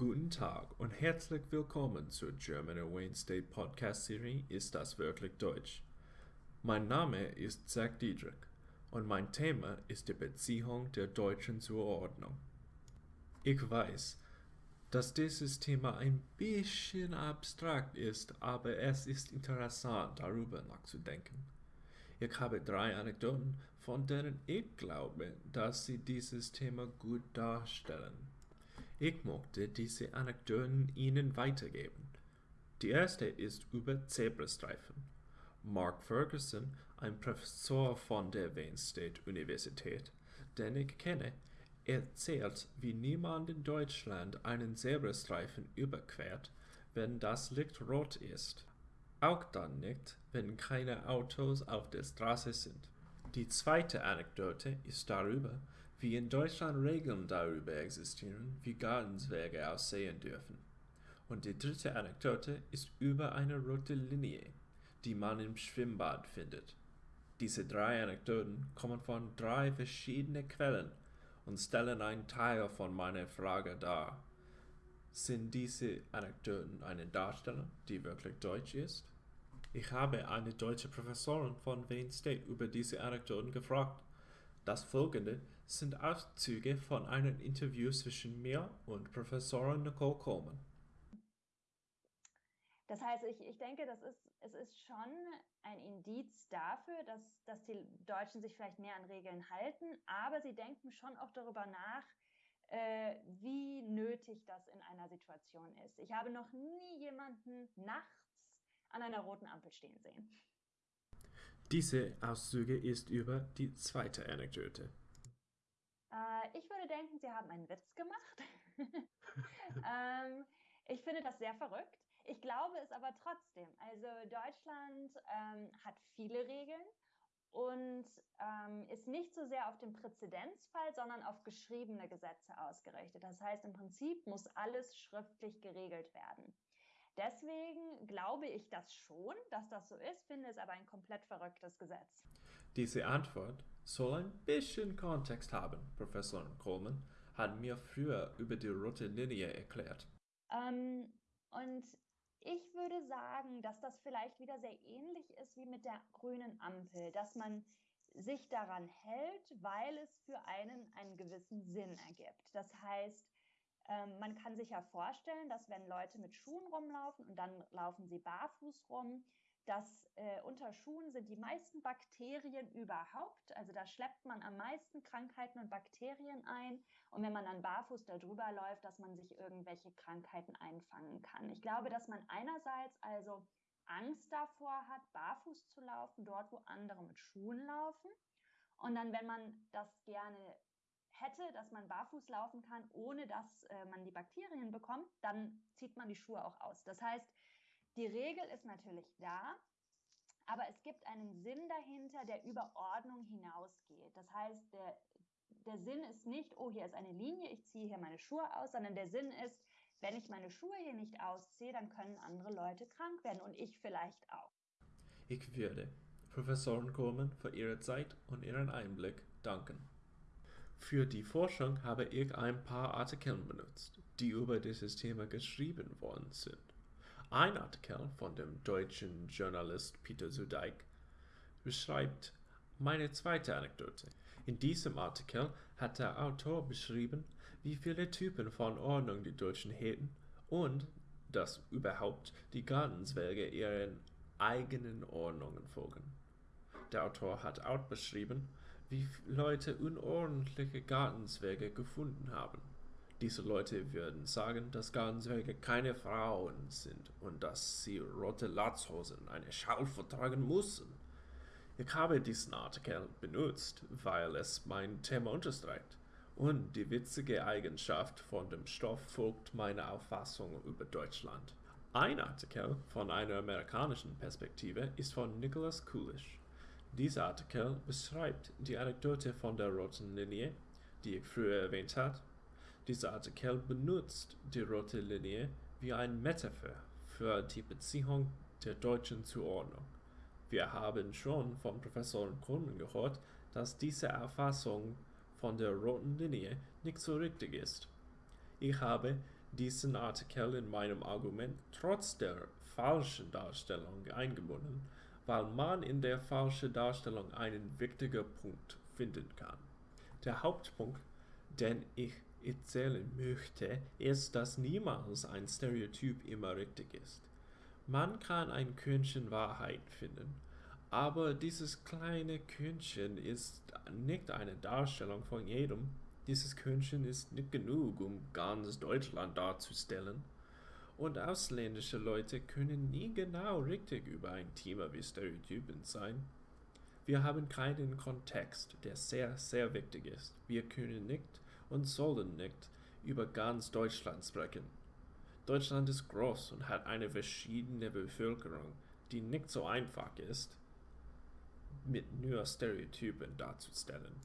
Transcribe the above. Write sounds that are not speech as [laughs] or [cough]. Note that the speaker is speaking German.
Guten Tag und herzlich willkommen zur German Wayne State Podcast Serie Ist das wirklich Deutsch? Mein Name ist Zach Diedrich und mein Thema ist die Beziehung der Deutschen zur Ordnung. Ich weiß, dass dieses Thema ein bisschen abstrakt ist, aber es ist interessant, darüber nachzudenken. Ich habe drei Anekdoten, von denen ich glaube, dass sie dieses Thema gut darstellen. Ich möchte diese Anekdoten Ihnen weitergeben. Die erste ist über Zebrastreifen. Mark Ferguson, ein Professor von der Wayne State Universität, den ich kenne, erzählt, wie niemand in Deutschland einen Zebrastreifen überquert, wenn das Licht rot ist. Auch dann nicht, wenn keine Autos auf der Straße sind. Die zweite Anekdote ist darüber, wie in Deutschland Regeln darüber existieren, wie Gartenzwerge aussehen dürfen. Und die dritte Anekdote ist über eine rote Linie, die man im Schwimmbad findet. Diese drei Anekdoten kommen von drei verschiedenen Quellen und stellen einen Teil von meiner Frage dar. Sind diese Anekdoten eine Darstellung, die wirklich deutsch ist? Ich habe eine deutsche Professorin von Wayne State über diese Anekdoten gefragt. Das folgende sind Auszüge von einem Interview zwischen mir und Professorin Nicole Coleman. Das heißt, ich, ich denke, das ist, es ist schon ein Indiz dafür, dass, dass die Deutschen sich vielleicht mehr an Regeln halten, aber sie denken schon auch darüber nach, äh, wie nötig das in einer Situation ist. Ich habe noch nie jemanden nachts an einer roten Ampel stehen sehen. Diese Auszüge ist über die zweite Anekdote. Äh, ich würde denken, Sie haben einen Witz gemacht. [laughs] ähm, ich finde das sehr verrückt. Ich glaube es aber trotzdem. Also Deutschland ähm, hat viele Regeln und ähm, ist nicht so sehr auf den Präzedenzfall, sondern auf geschriebene Gesetze ausgerichtet. Das heißt, im Prinzip muss alles schriftlich geregelt werden. Deswegen glaube ich das schon, dass das so ist, finde es aber ein komplett verrücktes Gesetz. Diese Antwort soll ein bisschen Kontext haben. Professor Coleman hat mir früher über die rote Linie erklärt. Ähm, und ich würde sagen, dass das vielleicht wieder sehr ähnlich ist wie mit der grünen Ampel, dass man sich daran hält, weil es für einen einen gewissen Sinn ergibt. Das heißt, ähm, man kann sich ja vorstellen, dass wenn Leute mit Schuhen rumlaufen und dann laufen sie barfuß rum, dass äh, unter Schuhen sind die meisten Bakterien überhaupt. Also da schleppt man am meisten Krankheiten und Bakterien ein. Und wenn man dann barfuß darüber läuft, dass man sich irgendwelche Krankheiten einfangen kann. Ich glaube, dass man einerseits also Angst davor hat, barfuß zu laufen, dort wo andere mit Schuhen laufen. Und dann, wenn man das gerne hätte, dass man barfuß laufen kann, ohne dass äh, man die Bakterien bekommt, dann zieht man die Schuhe auch aus. Das heißt, die Regel ist natürlich da, aber es gibt einen Sinn dahinter, der über Ordnung hinausgeht. Das heißt, der, der Sinn ist nicht, oh, hier ist eine Linie, ich ziehe hier meine Schuhe aus, sondern der Sinn ist, wenn ich meine Schuhe hier nicht ausziehe, dann können andere Leute krank werden und ich vielleicht auch. Ich würde Professorin Coleman für Ihre Zeit und Ihren Einblick danken. Für die Forschung habe ich ein paar Artikel benutzt, die über dieses Thema geschrieben worden sind. Ein Artikel von dem deutschen Journalist Peter Sudeik beschreibt meine zweite Anekdote. In diesem Artikel hat der Autor beschrieben, wie viele Typen von Ordnung die Deutschen hätten und dass überhaupt die Gartenzwerge ihren eigenen Ordnungen folgen. Der Autor hat auch beschrieben, wie Leute unordentliche Gartenzwerge gefunden haben. Diese Leute würden sagen, dass Gartenzwerge keine Frauen sind und dass sie rote Latzhosen eine Schal vertragen müssen. Ich habe diesen Artikel benutzt, weil es mein Thema unterstreicht. Und die witzige Eigenschaft von dem Stoff folgt meiner Auffassung über Deutschland. Ein Artikel von einer amerikanischen Perspektive ist von Nicholas Coolish. Dieser Artikel beschreibt die Anekdote von der roten Linie, die ich früher erwähnt habe. Dieser Artikel benutzt die rote Linie wie ein Metapher für die Beziehung der Deutschen zur Ordnung. Wir haben schon von Professor Coleman gehört, dass diese Erfassung von der roten Linie nicht so richtig ist. Ich habe diesen Artikel in meinem Argument trotz der falschen Darstellung eingebunden, weil man in der falschen Darstellung einen wichtigen Punkt finden kann. Der Hauptpunkt, den ich erzählen möchte, ist, dass niemals ein Stereotyp immer richtig ist. Man kann ein Körnchen Wahrheit finden, aber dieses kleine Körnchen ist nicht eine Darstellung von jedem. Dieses Körnchen ist nicht genug, um ganz Deutschland darzustellen. Und ausländische Leute können nie genau richtig über ein Thema wie Stereotypen sein. Wir haben keinen Kontext, der sehr, sehr wichtig ist. Wir können nicht und sollen nicht über ganz Deutschland sprechen. Deutschland ist groß und hat eine verschiedene Bevölkerung, die nicht so einfach ist, mit nur Stereotypen darzustellen.